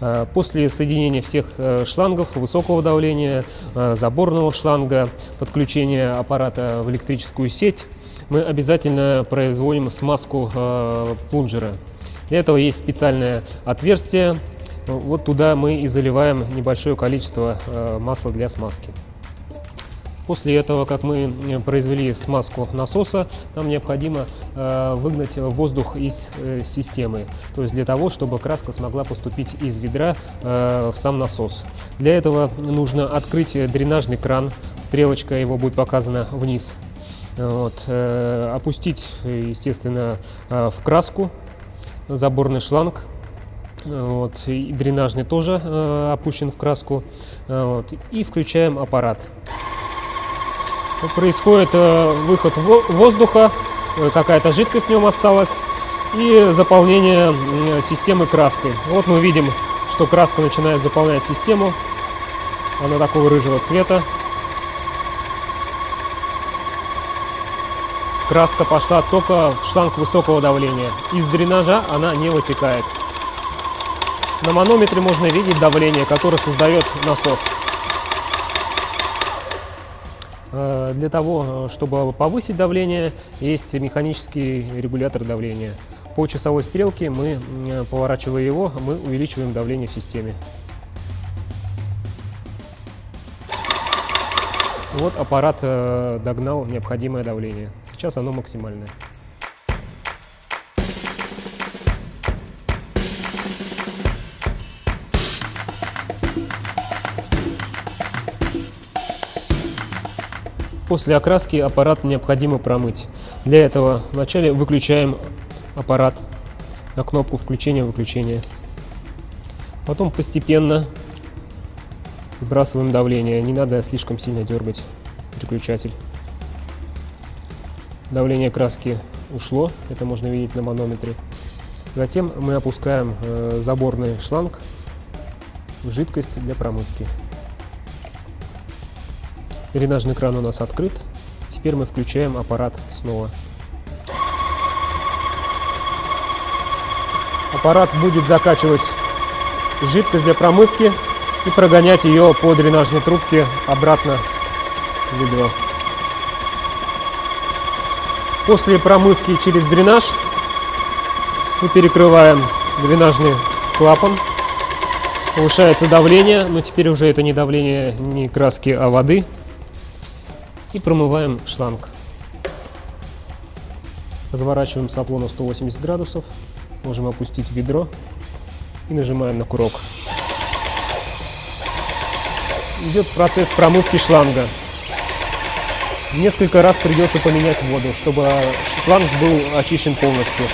Э, После соединения всех э, шлангов высокого давления, э, заборного шланга, подключения аппарата в электрическую сеть, мы обязательно производим смазку плунжера. Для этого есть специальное отверстие. Вот туда мы и заливаем небольшое количество масла для смазки. После этого, как мы э, произвели смазку насоса, нам необходимо э, выгнать воздух из э, системы. То есть для того, чтобы краска смогла поступить из ведра в сам насос. Для этого нужно открыть дренажный кран. Стрелочка его будет показана вниз. Вот, опустить, естественно, в краску заборный шланг. Вот, и дренажный тоже э, опущен в краску. Вот, и включаем аппарат. Происходит э, выход во- воздуха, э, какая-то жидкость в нем осталась и заполнение системы краской. Вот мы видим, что краска начинает заполнять систему. Она такого рыжего цвета. Краска пошла только в шланг высокого давления. Из дренажа она не вытекает. На манометре можно видеть давление, которое создает насос. Э, Для того, э, чтобы повысить давление, есть механический регулятор давления. По часовой стрелке мы, м, поворачивая его, мы увеличиваем давление в системе. Вот аппарат э, догнал необходимое давление. Сейчас оно максимальное. После окраски аппарат необходимо промыть. Для этого вначале выключаем аппарат на кнопку включения-выключения. Потом постепенно выбрасываем давление. Не надо слишком сильно дергать переключатель. Давление краски ушло, это можно видеть на манометре. Затем мы опускаем э, заборный шланг в жидкость для промывки. Дренажный кран у нас открыт. Теперь мы включаем аппарат снова. Аппарат будет закачивать жидкость для промывки и прогонять ее по дренажной трубке обратно в ведро. После промывки через дренаж мы перекрываем дренажный клапан. Повышается давление, но теперь уже это не давление не краски, а воды. И промываем шланг. Разворачиваем сопло на 180 градусов. Можем опустить ведро и нажимаем на курок. Идет процесс промывки шланга. Несколько раз придется поменять воду, чтобы шланг был очищен полностью.